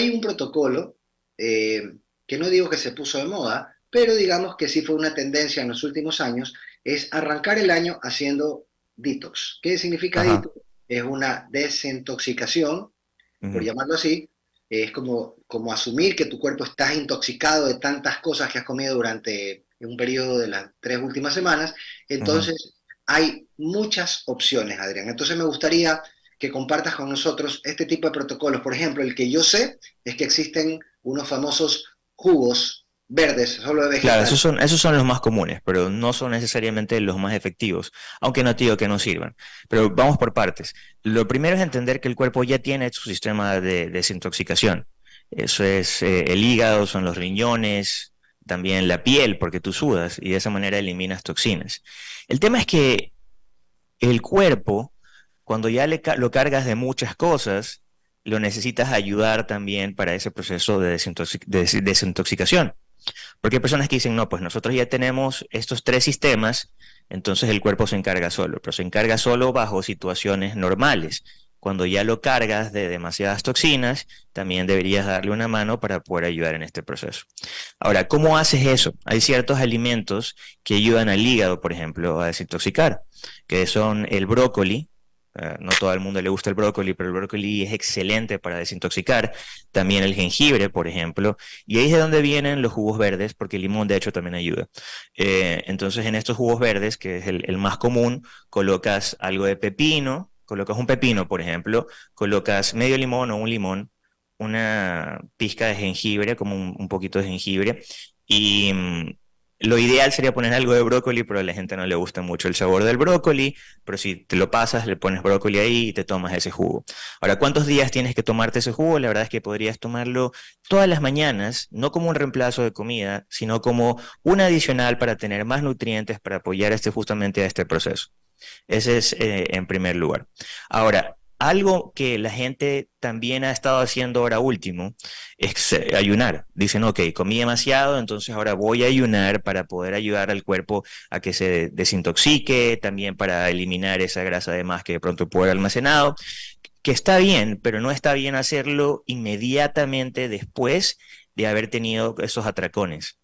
hay un protocolo eh, que no digo que se puso de moda, pero digamos que sí fue una tendencia en los últimos años, es arrancar el año haciendo detox. ¿Qué significa detox? Es una desintoxicación, por llamarlo así, es como, como asumir que tu cuerpo está intoxicado de tantas cosas que has comido durante un periodo de las tres últimas semanas. Entonces, hay muchas opciones, Adrián. Entonces, me gustaría que compartas con nosotros este tipo de protocolos. Por ejemplo, el que yo sé es que existen unos famosos jugos verdes, solo de vegetales. Claro, esos son, esos son los más comunes, pero no son necesariamente los más efectivos, aunque no te digo que no sirvan. Pero vamos por partes. Lo primero es entender que el cuerpo ya tiene su sistema de desintoxicación. Eso es eh, el hígado, son los riñones, también la piel, porque tú sudas y de esa manera eliminas toxinas. El tema es que el cuerpo cuando ya lo cargas de muchas cosas, lo necesitas ayudar también para ese proceso de, desintoxicación. Porque hay personas que dicen, no, pues nosotros ya tenemos estos tres sistemas, entonces el cuerpo se encarga solo, pero se encarga solo bajo situaciones normales. Cuando ya lo cargas de demasiadas toxinas, también deberías darle una mano para poder ayudar en este proceso. Ahora, ¿cómo haces eso? Hay ciertos alimentos que ayudan al hígado, por ejemplo, a desintoxicar, que son el brócoli, eh, no todo el mundo le gusta el brócoli, pero el brócoli es excelente para desintoxicar. También el jengibre, por ejemplo. Y ahí es de donde vienen los jugos verdes, porque el limón de hecho también ayuda. Eh, entonces en estos jugos verdes, que es el, más común, colocas algo de pepino, colocas un pepino, por ejemplo, colocas medio limón o un limón, una pizca de jengibre, como un poquito de jengibre, y mm, lo ideal sería poner algo de brócoli, pero a la gente no le gusta mucho el sabor del brócoli, pero si te lo pasas, le pones brócoli ahí y te tomas ese jugo. Ahora, ¿cuántos días tienes que tomarte ese jugo? La verdad es que podrías tomarlo todas las mañanas, no como un reemplazo de comida, sino como un adicional para tener más nutrientes para apoyar este, justamente a este proceso. Ese es eh, en primer lugar. Ahora, algo que la gente también ha estado haciendo ahora último es eh, ayunar. Dicen, ok, comí demasiado, entonces ahora voy a ayunar para poder ayudar al cuerpo a que se desintoxique, también para eliminar esa grasa de más que de pronto puede haber almacenado, que está bien, pero no está bien hacerlo inmediatamente después de haber tenido esos atracones.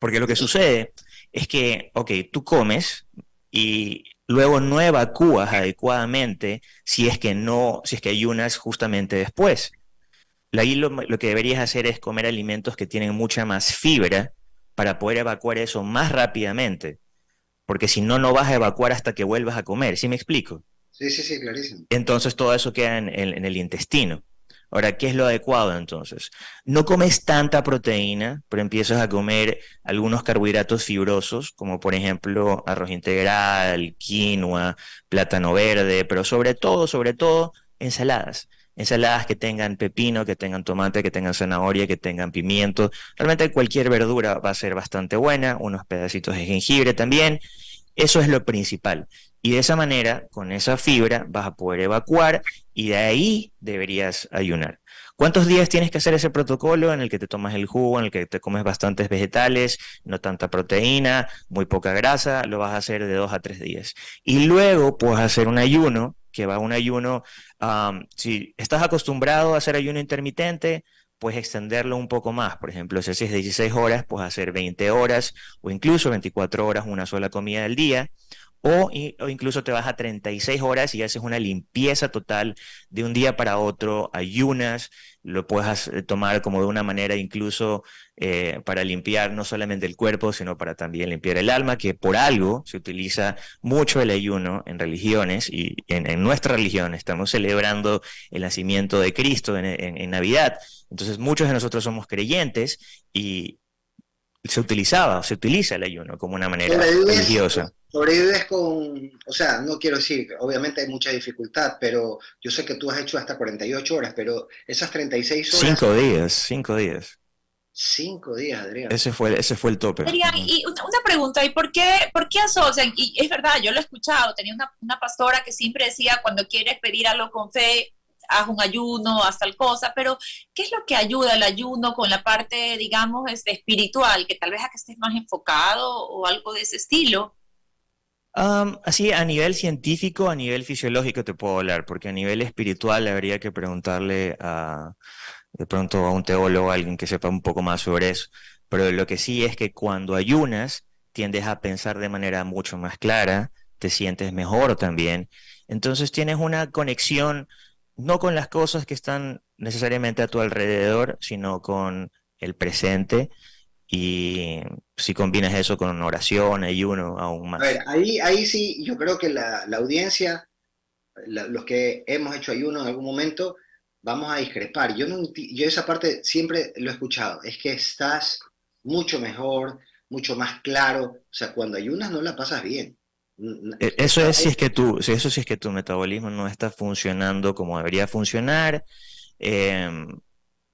Porque lo que sucede es que, ok, tú comes y luego no evacúas adecuadamente si es que no, si es que ayunas justamente después. Ahí lo, lo, que deberías hacer es comer alimentos que tienen mucha más fibra para poder evacuar eso más rápidamente. Porque si no, no vas a evacuar hasta que vuelvas a comer. ¿Sí me explico? Sí, sí, sí, clarísimo. Entonces todo eso queda en el intestino. Ahora, ¿qué es lo adecuado entonces? No comes tanta proteína, pero empiezas a comer algunos carbohidratos fibrosos, como por ejemplo arroz integral, quinoa, plátano verde, pero sobre todo, sobre todo, ensaladas. Ensaladas que tengan pepino, que tengan tomate, que tengan zanahoria, que tengan pimiento. Realmente cualquier verdura va a ser bastante buena, unos pedacitos de jengibre también. Eso es lo principal. Y de esa manera, con esa fibra, vas a poder evacuar y de ahí deberías ayunar. ¿Cuántos días tienes que hacer ese protocolo en el que te tomas el jugo, en el que te comes bastantes vegetales, no tanta proteína, muy poca grasa? Lo vas a hacer de dos a tres días. Y luego puedes hacer un ayuno, que va un ayuno, si estás acostumbrado a hacer ayuno intermitente, puedes extenderlo un poco más. Por ejemplo, si haces 16 horas, puedes hacer 20 horas o incluso 24 horas una sola comida del día o, incluso te vas a 36 horas y haces una limpieza total de un día para otro, ayunas, lo puedes eh, tomar como de una manera incluso eh, para limpiar no solamente el cuerpo, sino para también limpiar el alma, que por algo se utiliza mucho el ayuno en religiones y en, nuestra religión estamos celebrando el nacimiento de Cristo en Navidad. Entonces muchos de nosotros somos creyentes y se utilizaba, se utiliza el ayuno como una manera religiosa sobrevives con, o sea, no quiero decir, obviamente hay mucha dificultad, pero yo sé que tú has hecho hasta 48 horas, pero esas 36 horas... Cinco días, cinco días. Cinco días, Adrián. Ese fue, ese fue el tope. Adrián, y una, pregunta, ¿y por qué, por qué asocian? Y es verdad, yo lo he escuchado, tenía una, una pastora que siempre decía, cuando quieres pedir algo con fe, haz un ayuno, haz tal cosa, pero ¿qué es lo que ayuda el ayuno con la parte, digamos, este, espiritual, que tal vez a que estés más enfocado o algo de ese estilo? así, a nivel científico, a nivel fisiológico te puedo hablar, porque a nivel espiritual habría que preguntarle a, de pronto a un teólogo, alguien que sepa un poco más sobre eso. Pero lo que sí es que cuando ayunas, tiendes a pensar de manera mucho más clara, te sientes mejor también. Entonces tienes una conexión no con las cosas que están necesariamente a tu alrededor, sino con el presente. Y si combinas eso con oración, ayuno, aún más. A ver, ahí, ahí sí, yo creo que la, audiencia, los que hemos hecho ayuno en algún momento, vamos a discrepar. Yo, no, yo esa parte siempre lo he escuchado, es que estás mucho mejor, mucho más claro. O sea, cuando ayunas no la pasas bien. E, eso es si es que tú, eso sí es que tu metabolismo no está funcionando como debería funcionar. Em,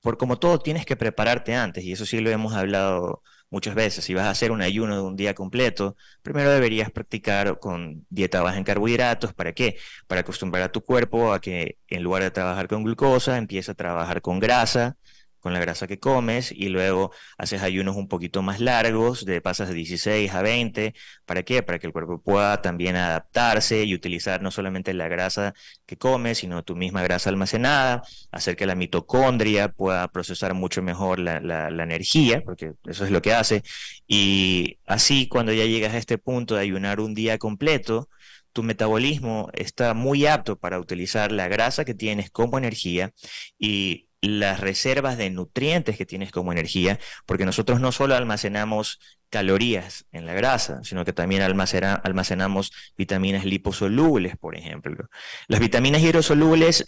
por como todo tienes que prepararte antes, y eso sí lo hemos hablado muchas veces. Si vas a hacer un ayuno de un día completo, primero deberías practicar con dieta baja en carbohidratos. ¿Para qué? Para acostumbrar a tu cuerpo a que en lugar de trabajar con glucosa, empiece a trabajar con grasa con la grasa que comes y luego haces ayunos un poquito más largos, de pasas de 16 a 20. ¿Para qué? Para que el cuerpo pueda también adaptarse y utilizar no solamente la grasa que comes, sino tu misma grasa almacenada, hacer que la mitocondria pueda procesar mucho mejor la, la energía, porque eso es lo que hace. Y así cuando ya llegas a este punto de ayunar un día completo, tu metabolismo está muy apto para utilizar la grasa que tienes como energía y las reservas de nutrientes que tienes como energía, porque nosotros no solo almacenamos calorías en la grasa, sino que también almacenamos vitaminas liposolubles, por ejemplo. Las vitaminas hidrosolubles,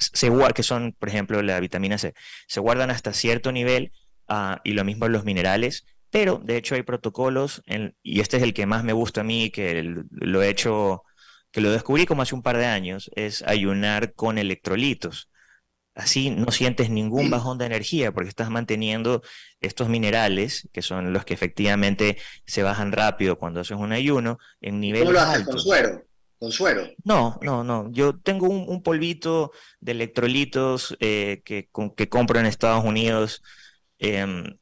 que son, por ejemplo, la vitamina C, se guardan hasta cierto nivel ah, y lo mismo los minerales, pero de hecho hay protocolos, y este es el que más me gusta a mí, que lo he hecho, que lo descubrí como hace un par de años, es ayunar con electrolitos. Así no sientes ningún bajón de energía porque estás manteniendo estos minerales, que son los que efectivamente se bajan rápido cuando haces un ayuno, en niveles ¿Cómo lo haces? ¿Con suero? ¿Con suero? No, no, no. Yo tengo un, polvito de electrolitos eh, que, que, compro en Estados Unidos. Em,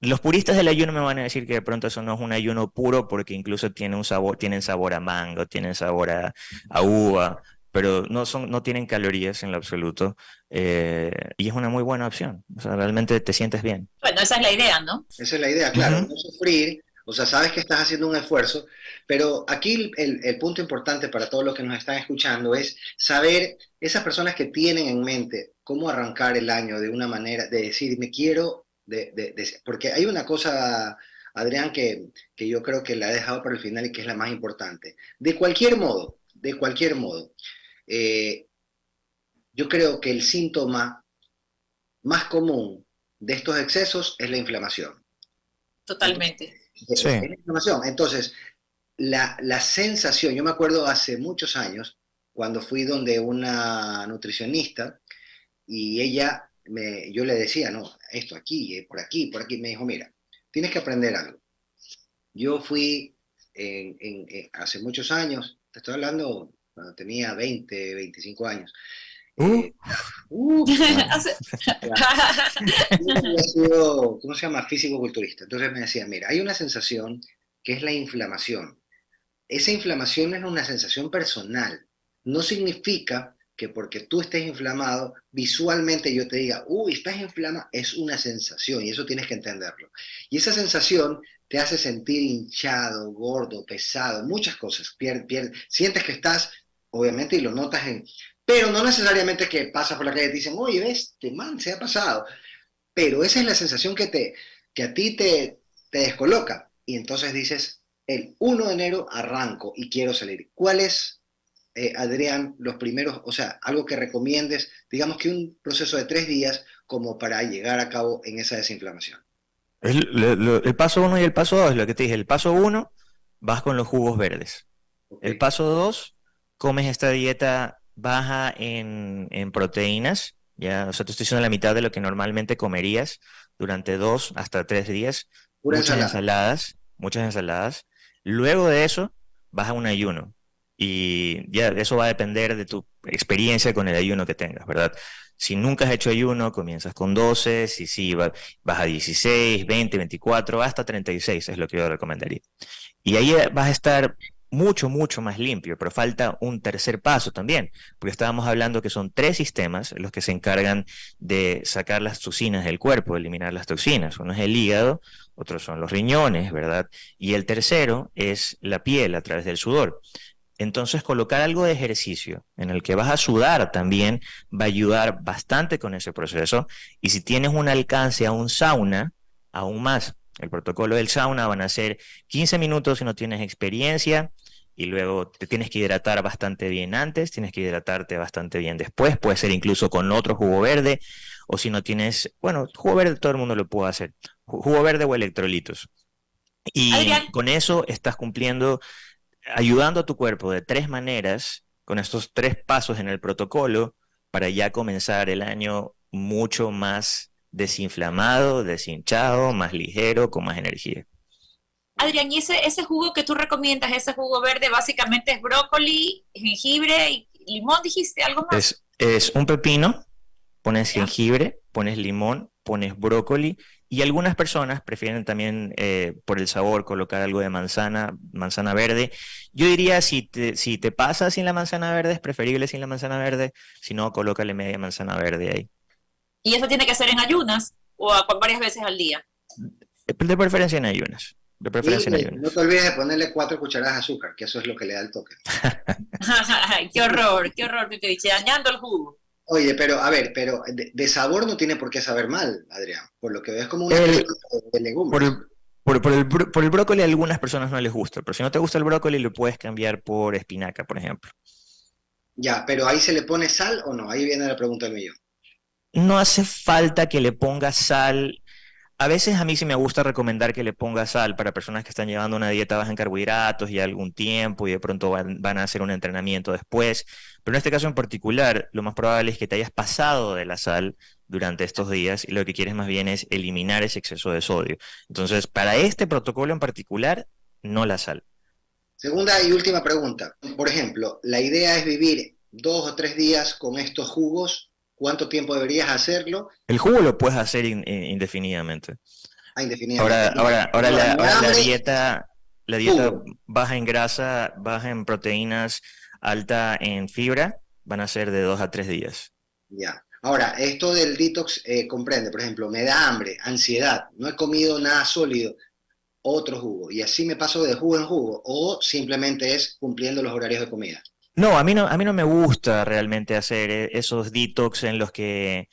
los puristas del ayuno me van a decir que de pronto eso no es un ayuno puro porque incluso tiene un sabor, tienen sabor a mango, tienen sabor a, a uva, pero no, son, no tienen calorías en lo absoluto eh, y es una muy buena opción. O sea, realmente te sientes bien. Bueno, esa es la idea, ¿no? Esa es la idea, claro, no sufrir, o sea, sabes que estás haciendo un esfuerzo, pero aquí el, el, punto importante para todos los que nos están escuchando es saber esas personas que tienen en mente cómo arrancar el año de una manera, de decir, me quiero, de, de, porque hay una cosa, Adrián, que, que yo creo que la he dejado para el final y que es la más importante. De cualquier modo, de cualquier modo, eh, yo creo que el síntoma más común de estos excesos es la inflamación. Totalmente. Sí. la inflamación. Entonces, la, la, sensación, yo me acuerdo hace muchos años, cuando fui donde una nutricionista y ella, me, yo le decía, no, esto aquí, eh, por aquí, por aquí, me dijo, mira, tienes que aprender algo. Yo fui en, en, hace muchos años, te estoy hablando cuando tenía 20, 25 años. Uh. Eh, uh, ¿cómo se llama? Físico-culturista. Entonces me decía, mira, hay una sensación que es la inflamación. Esa inflamación es una sensación personal. No significa que porque tú estés inflamado, visualmente yo te diga, uy, estás inflamado, es una sensación y eso tienes que entenderlo. Y esa sensación te hace sentir hinchado, gordo, pesado, muchas cosas. sientes que estás obviamente, y lo notas en... Pero no necesariamente que pasa por la calle y te dicen, oye, este man se ha pasado. Pero esa es la sensación que, te, que a ti te, te descoloca. Y entonces dices, el 1 de enero arranco y quiero salir. ¿Cuál es, eh, Adrián, los primeros, o sea, algo que recomiendes, digamos que un proceso de tres días como para llegar a cabo en esa desinflamación? El, el paso 1 y el paso 2, lo que te dije. El paso 1, vas con los jugos verdes. El paso 2, comes esta dieta baja en, proteínas, ya, o sea, te estoy diciendo la mitad de lo que normalmente comerías durante dos hasta tres días. muchas ensaladas, muchas ensaladas. Luego de eso, vas a un ayuno. Y ya eso va a depender de tu experiencia con el ayuno que tengas, ¿verdad? Si nunca has hecho ayuno, comienzas con 12, si sí, vas a 16, 20, 24, hasta 36 es lo que yo recomendaría. Y ahí vas a estar mucho, mucho más limpio, pero falta un tercer paso también, porque estábamos hablando que son tres sistemas los que se encargan de sacar las toxinas del cuerpo, eliminar las toxinas. Uno es el hígado, otros son los riñones, ¿verdad? Y el tercero es la piel a través del sudor. Entonces, colocar algo de ejercicio en el que vas a sudar también va a ayudar bastante con ese proceso. Y si tienes un alcance a un sauna, aún más. El protocolo del sauna van a ser 15 minutos si no tienes experiencia y luego te tienes que hidratar bastante bien antes, tienes que hidratarte bastante bien después, puede ser incluso con otro jugo verde o si no tienes, bueno, jugo verde todo el mundo lo puede hacer, jugo verde o electrolitos. Y con eso estás cumpliendo ayudando a tu cuerpo de tres maneras, con estos tres pasos en el protocolo, para ya comenzar el año mucho más desinflamado, deshinchado, más ligero, con más energía. Adrián, ¿y ese, ese jugo que tú recomiendas, ese jugo verde, básicamente es brócoli, jengibre y limón, dijiste, algo más? Es, un pepino, pones jengibre, pones limón, pones brócoli y algunas personas prefieren también eh, por el sabor colocar algo de manzana, manzana verde. Yo diría, si te, si te pasa sin la manzana verde, es preferible sin la manzana verde. Si no, colócale media manzana verde ahí. ¿Y eso tiene que ser en ayunas o varias veces al día? De preferencia en ayunas. De preferencia en ayunas. No te olvides de ponerle cuatro cucharadas de azúcar, que eso es lo que le da el toque. qué horror, qué horror, te dice, dañando el jugo. Oye, pero a ver, pero de, sabor no tiene por qué saber mal, Adrián. Por lo que ves como una de legumbres. Por el, por, el, por el brócoli a algunas personas no les gusta, pero si no te gusta el brócoli lo puedes cambiar por espinaca, por ejemplo. Ya, pero ahí se le pone sal o no? Ahí viene la pregunta del millón. No hace falta que le pongas sal a veces a mí sí me gusta recomendar que le ponga sal para personas que están llevando una dieta baja en carbohidratos y algún tiempo y de pronto van, a hacer un entrenamiento después. Pero en este caso en particular, lo más probable es que te hayas pasado de la sal durante estos días y lo que quieres más bien es eliminar ese exceso de sodio. Entonces, para este protocolo en particular, no la sal. Segunda y última pregunta. Por ejemplo, la idea es vivir dos o tres días con estos jugos ¿Cuánto tiempo deberías hacerlo? El jugo lo puedes hacer indefinidamente. Ah, indefinidamente. Ahora, ahora, la, dieta, la dieta baja en grasa, baja en proteínas, alta en fibra, van a ser de dos a tres días. Ya. Ahora, esto del detox eh, comprende, por ejemplo, me da hambre, ansiedad, no he comido nada sólido, otro jugo, y así me paso de jugo en jugo, o simplemente es cumpliendo los horarios de comida. No, a mí no, a mí no me gusta realmente hacer e, esos detox en los que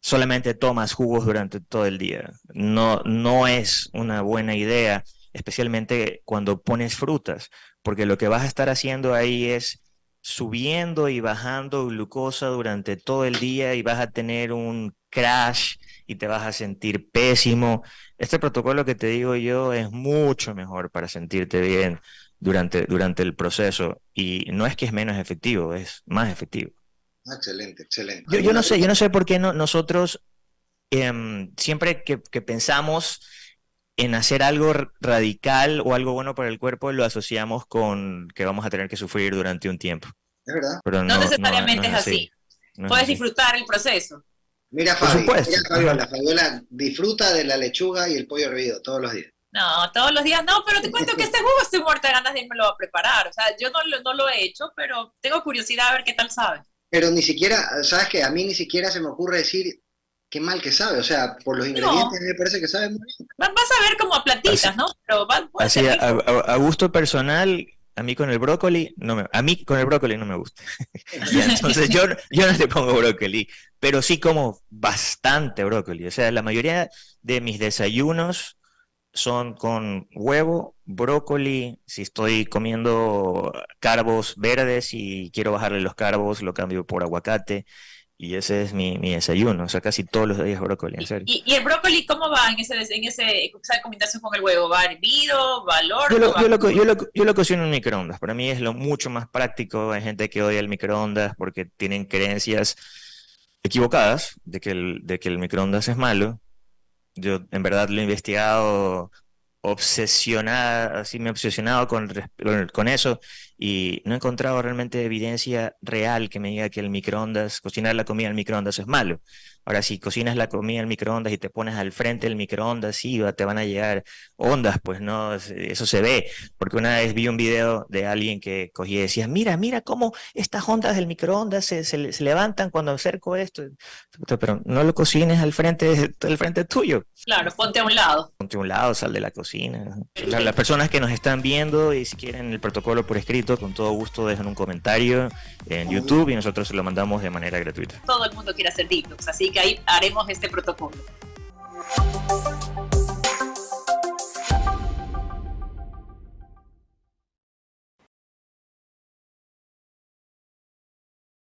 solamente tomas jugos durante todo el día. No, no es una buena idea, especialmente cuando pones frutas, porque lo que vas a estar haciendo ahí es subiendo y bajando glucosa durante todo el día y vas a tener un crash y te vas a sentir pésimo. Este protocolo que te digo yo es mucho mejor para sentirte bien durante, durante el proceso y no es que es menos efectivo, es más efectivo. Ah, excelente, excelente. Yo, yo no sé, yo no sé por qué no, nosotros em, siempre que, que, pensamos en hacer algo radical o algo bueno para el cuerpo, lo asociamos con que vamos a tener que sufrir durante un tiempo. Es verdad. Pero no, necesariamente es así. Puedes disfrutar el proceso. Mira, Fabi, mira Fabiola, Fabiola disfruta de la lechuga y el pollo hervido todos los días. No, todos los días no, pero te cuento que este jugo estoy muerta de ganas de irme a preparar. O sea, yo no, no lo he hecho, pero tengo curiosidad a ver qué tal sabe. Pero ni siquiera, ¿sabes qué? A mí ni siquiera se me ocurre decir qué mal que sabe. O sea, por los ingredientes me parece que sabe muy bien. Vas a ver como a platitas, ¿no? Pero así, a, gusto personal, a mí con el brócoli, no me, a mí con el brócoli no me gusta. entonces yo, yo no le pongo brócoli, pero sí como bastante brócoli. O sea, la mayoría de mis desayunos son con huevo, brócoli, si estoy comiendo carbos verdes y quiero bajarle los carbos, lo cambio por aguacate. Y ese es mi, desayuno, o sea, casi todos los días brócoli, en serio. ¿Y, el brócoli cómo va en, ese, en ese, esa combinación con el huevo? ¿Va hervido? ¿Va al horno? Yo lo, yo, lo, cocino en microondas. Para mí es lo mucho más práctico. Hay gente que odia el microondas porque tienen creencias equivocadas de que el, de que el microondas es malo. Yo en verdad lo he investigado obsesionada, así me he obsesionado con, con eso y no he encontrado realmente evidencia real que me diga que el microondas, cocinar la comida en microondas es malo. Ahora, si cocinas la comida en microondas y te pones al frente del microondas, sí, te van a llegar ondas, pues no, eso se ve. Porque una vez vi un video de alguien que cogía y decía, mira, mira cómo estas ondas del microondas se, se, levantan cuando acerco esto. Pero no lo cocines al frente, al frente tuyo. Claro, ponte a un lado. Ponte a un lado, sal de la cocina. Las personas que nos están viendo y si quieren el protocolo por escrito, con todo gusto dejan un comentario en YouTube y nosotros se lo mandamos de manera gratuita. Todo el mundo quiere hacer detox, así que ahí haremos este protocolo.